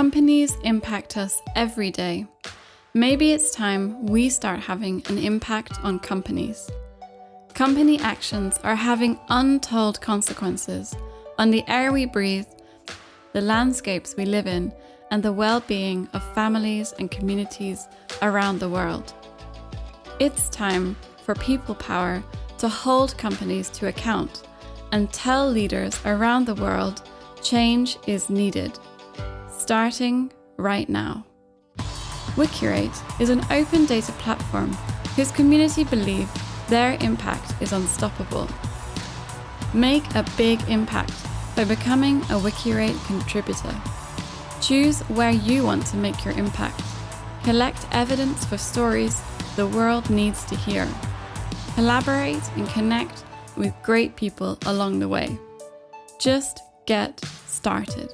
Companies impact us every day. Maybe it's time we start having an impact on companies. Company actions are having untold consequences on the air we breathe, the landscapes we live in, and the well-being of families and communities around the world. It's time for people power to hold companies to account and tell leaders around the world change is needed starting right now. Wikirate is an open data platform whose community believe their impact is unstoppable. Make a big impact by becoming a Wikirate contributor. Choose where you want to make your impact. Collect evidence for stories the world needs to hear. Collaborate and connect with great people along the way. Just get started.